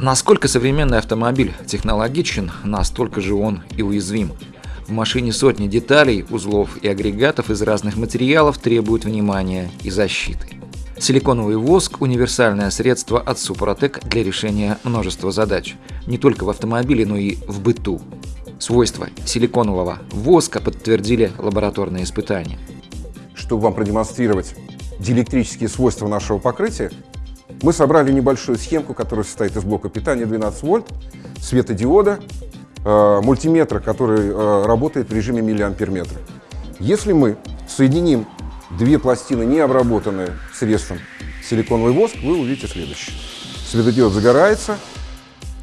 Насколько современный автомобиль технологичен, настолько же он и уязвим. В машине сотни деталей, узлов и агрегатов из разных материалов требуют внимания и защиты. Силиконовый воск – универсальное средство от Супротек для решения множества задач. Не только в автомобиле, но и в быту. Свойства силиконового воска подтвердили лабораторные испытания. Чтобы вам продемонстрировать диэлектрические свойства нашего покрытия, мы собрали небольшую схемку, которая состоит из блока питания 12 вольт, светодиода, э, мультиметра, который э, работает в режиме миллиампер метра. Если мы соединим две пластины, не обработанные средством силиконовый воск, вы увидите следующее. Светодиод загорается,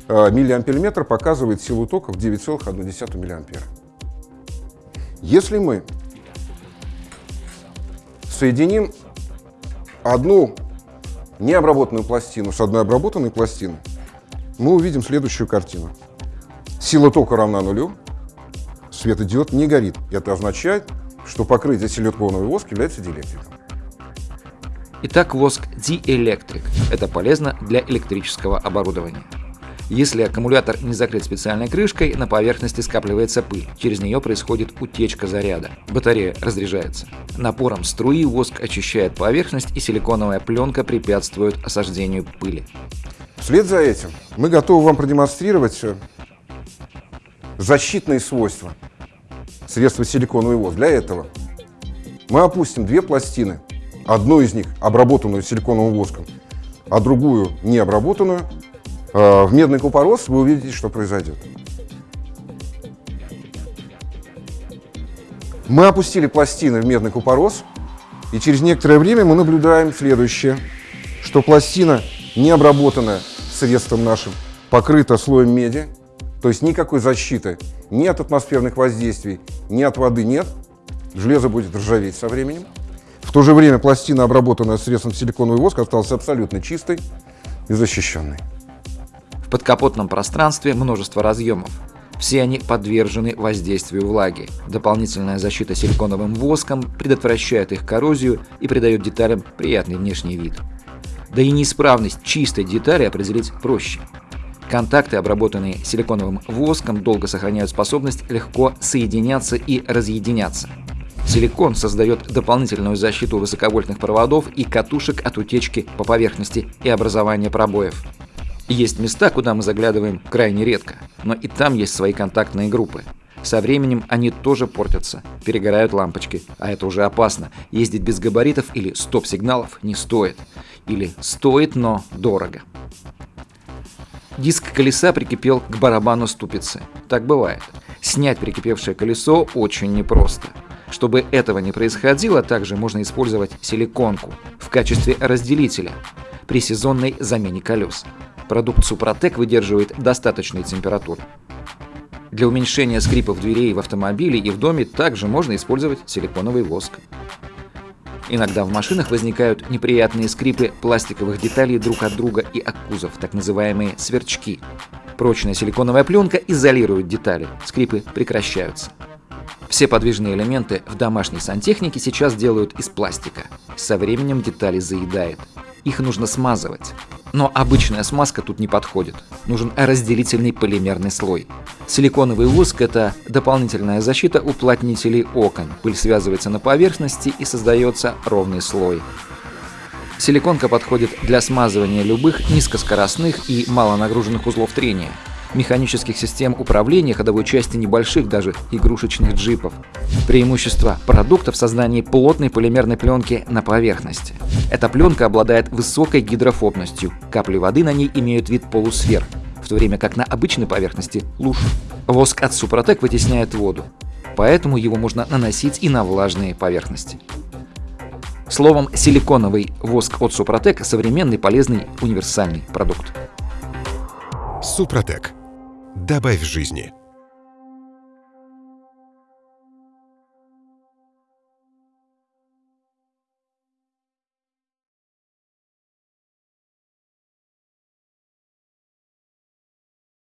э, миллиампер метр показывает силу тока в 9,1 миллиампера. Если мы соединим одну необработанную пластину с одной обработанной пластиной, мы увидим следующую картину. Сила тока равна нулю, светодиод не горит. Это означает, что покрытие силиконовый воск является диэлектриком. Итак, воск диэлектрик. Это полезно для электрического оборудования. Если аккумулятор не закрыт специальной крышкой, на поверхности скапливается пыль. Через нее происходит утечка заряда. Батарея разряжается. Напором струи воск очищает поверхность и силиконовая пленка препятствует осаждению пыли. Вслед за этим мы готовы вам продемонстрировать э, защитные свойства средства силиконовый воск. Для этого мы опустим две пластины, одну из них обработанную силиконовым воском, а другую не обработанную, в медный купорос, вы увидите, что произойдет. Мы опустили пластины в медный купорос, и через некоторое время мы наблюдаем следующее, что пластина, не обработанная средством нашим, покрыта слоем меди, то есть никакой защиты ни от атмосферных воздействий, ни от воды нет. Железо будет ржаветь со временем. В то же время пластина, обработанная средством силиконовый воск, осталась абсолютно чистой и защищенной. В подкапотном пространстве множество разъемов. Все они подвержены воздействию влаги. Дополнительная защита силиконовым воском предотвращает их коррозию и придает деталям приятный внешний вид. Да и неисправность чистой детали определить проще. Контакты, обработанные силиконовым воском, долго сохраняют способность легко соединяться и разъединяться. Силикон создает дополнительную защиту высоковольтных проводов и катушек от утечки по поверхности и образования пробоев. Есть места, куда мы заглядываем крайне редко, но и там есть свои контактные группы. Со временем они тоже портятся, перегорают лампочки, а это уже опасно. Ездить без габаритов или стоп-сигналов не стоит. Или стоит, но дорого. Диск колеса прикипел к барабану ступицы. Так бывает. Снять прикипевшее колесо очень непросто. Чтобы этого не происходило, также можно использовать силиконку в качестве разделителя при сезонной замене колес. Продукт Супротек выдерживает достаточную температуру. Для уменьшения скрипов дверей в автомобиле и в доме также можно использовать силиконовый воск. Иногда в машинах возникают неприятные скрипы пластиковых деталей друг от друга и от кузов, так называемые сверчки. Прочная силиконовая пленка изолирует детали, скрипы прекращаются. Все подвижные элементы в домашней сантехнике сейчас делают из пластика. Со временем детали заедает. Их нужно смазывать. Но обычная смазка тут не подходит. Нужен разделительный полимерный слой. Силиконовый воск – это дополнительная защита уплотнителей окон. Пыль связывается на поверхности и создается ровный слой. Силиконка подходит для смазывания любых низкоскоростных и малонагруженных узлов трения – механических систем управления ходовой части небольших, даже игрушечных джипов. Преимущество продукта в создании плотной полимерной пленки на поверхности. Эта пленка обладает высокой гидрофобностью, капли воды на ней имеют вид полусфер, в то время как на обычной поверхности – луж. Воск от Супротек вытесняет воду, поэтому его можно наносить и на влажные поверхности. Словом, силиконовый воск от Супротек – современный, полезный, универсальный продукт. Супротек. Добавь жизни.